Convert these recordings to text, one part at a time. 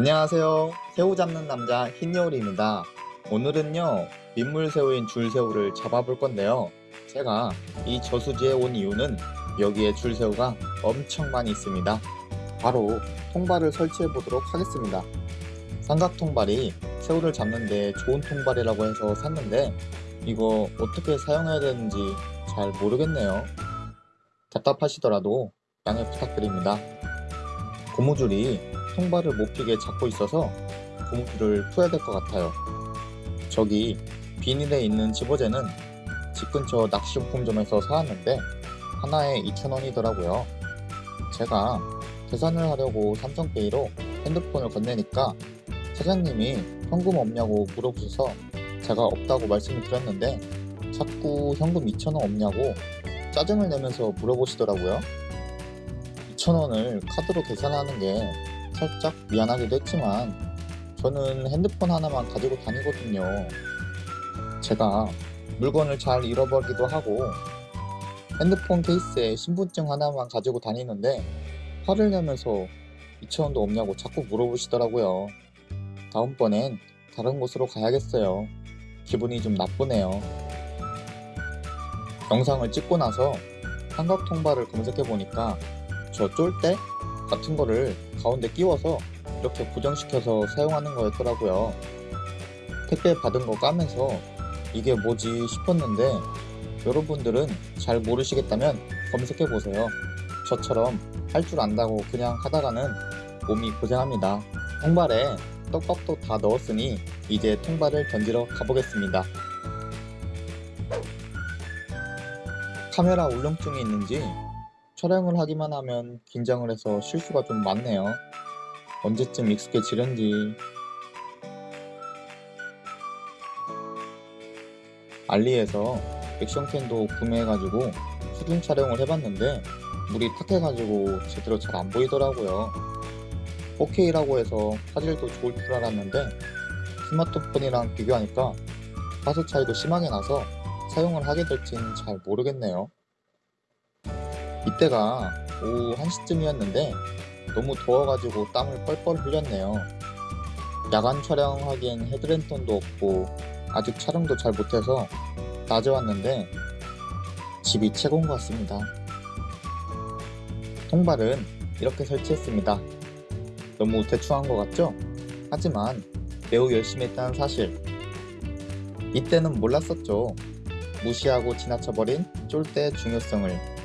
안녕하세요. 새우 잡는 남자 흰여울입니다. 오늘은요, 민물새우인 줄새우를 잡아볼 건데요. 제가 이 저수지에 온 이유는 여기에 줄새우가 엄청 많이 있습니다. 바로 통발을 설치해 보도록 하겠습니다. 삼각 통발이 새우를 잡는데 좋은 통발이라고 해서 샀는데 이거 어떻게 사용해야 되는지 잘 모르겠네요. 답답하시더라도 양해 부탁드립니다. 고무줄이 통발을 못 피게 잡고 있어서 고무줄을 풀어야 될 것 같아요. 저기 비닐에 있는 집어제는 집 근처 낚시용품점에서 사왔는데 하나에 2,000원이더라고요. 제가 계산을 하려고 삼성페이로 핸드폰을 건네니까 사장님이 현금 없냐고 물어보셔서 제가 없다고 말씀을 드렸는데 자꾸 현금 2,000원 없냐고 짜증을 내면서 물어보시더라고요. 2,000원을 카드로 계산하는 게 살짝 미안하기도 했지만 저는 핸드폰 하나만 가지고 다니거든요. 제가 물건을 잘 잃어버리기도 하고 핸드폰 케이스에 신분증 하나만 가지고 다니는데 화를 내면서 2,000원도 없냐고 자꾸 물어보시더라고요. 다음번엔 다른 곳으로 가야겠어요. 기분이 좀 나쁘네요. 영상을 찍고 나서 삼각 통발을 검색해 보니까 저 쫄대 같은 거를 가운데 끼워서 이렇게 고정시켜서 사용하는 거였더라고요. 택배 받은 거 까면서 이게 뭐지 싶었는데 여러분들은 잘 모르시겠다면 검색해 보세요. 저처럼 할 줄 안다고 그냥 하다가는 몸이 고생합니다. 통발에 떡밥도 다 넣었으니 이제 통발을 던지러 가보겠습니다. 카메라 울렁증이 있는지 촬영을 하기만 하면 긴장을 해서 실수가 좀 많네요. 언제쯤 익숙해지련지 알리에서 액션캔도 구매해가지고 수중 촬영을 해봤는데 물이 탁해가지고 제대로 잘 안 보이더라고요. 4K라고 해서 화질도 좋을 줄 알았는데 스마트폰이랑 비교하니까 화소 차이도 심하게 나서 사용을 하게 될진 잘 모르겠네요. 이때가 오후 1시쯤이었는데 너무 더워가지고 땀을 뻘뻘 흘렸네요. 야간 촬영하기엔 헤드랜턴도 없고 아직 촬영도 잘 못해서 낮에 왔는데 집이 최고인 것 같습니다. 통발은 이렇게 설치했습니다. 너무 대충한 것 같죠? 하지만 매우 열심히 했다는 사실 이때는 몰랐었죠. 무시하고 지나쳐버린 쫄대의 중요성을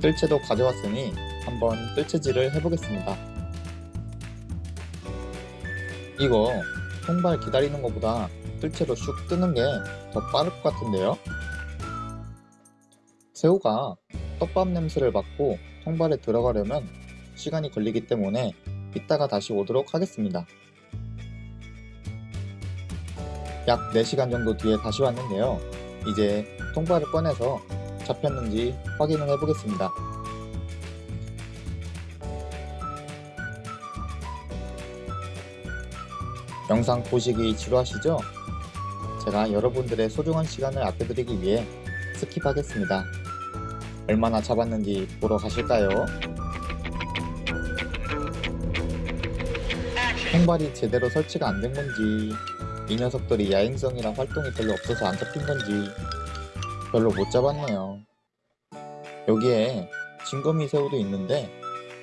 뜰채도 가져왔으니 한번 뜰채질을 해보겠습니다. 이거 통발 기다리는 것보다 뜰채로 슉 뜨는 게 더 빠를 것 같은데요? 새우가 떡밥 냄새를 맡고 통발에 들어가려면 시간이 걸리기 때문에 이따가 다시 오도록 하겠습니다. 약 4시간 정도 뒤에 다시 왔는데요. 이제 통발을 꺼내서 잡혔는지 확인을 해보겠습니다. 영상 보시기 지루하시죠? 제가 여러분들의 소중한 시간을 아껴드리기 위해 스킵하겠습니다. 얼마나 잡았는지 보러 가실까요? 통발이 제대로 설치가 안 된 건지 이 녀석들이 야행성이랑 활동이 별로 없어서 안 잡힌 건지 별로 못 잡았네요. 여기에 진거미 새우도 있는데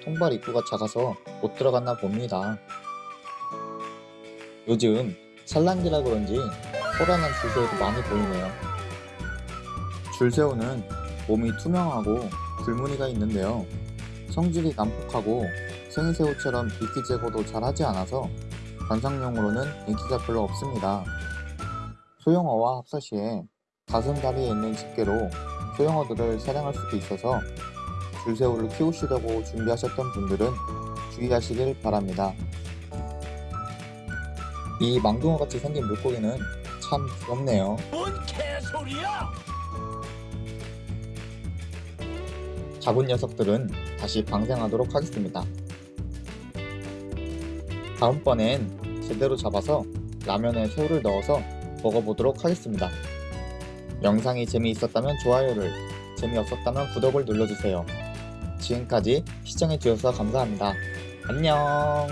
통발 입구가 작아서 못 들어갔나 봅니다. 요즘 산란기라 그런지 호란한 줄새우도 많이 보이네요. 줄새우는 몸이 투명하고 줄무늬가 있는데요. 성질이 난폭하고 생이새우처럼 이끼 제거도 잘 하지 않아서 관상용으로는 인기가 별로 없습니다. 소형어와 합사 시에 가슴 다리에 있는 집게로 소형어들을 사냥할 수도 있어서 줄새우를 키우시려고 준비하셨던 분들은 주의하시길 바랍니다. 이 망둥어같이 생긴 물고기는 참 귀엽네요. 뭔 개소리야! 잡은 녀석들은 다시 방생하도록 하겠습니다. 다음번엔 제대로 잡아서 라면에 새우를 넣어서 먹어보도록 하겠습니다. 영상이 재미있었다면 좋아요를, 재미없었다면 구독을 눌러주세요. 지금까지 시청해주셔서 감사합니다. 안녕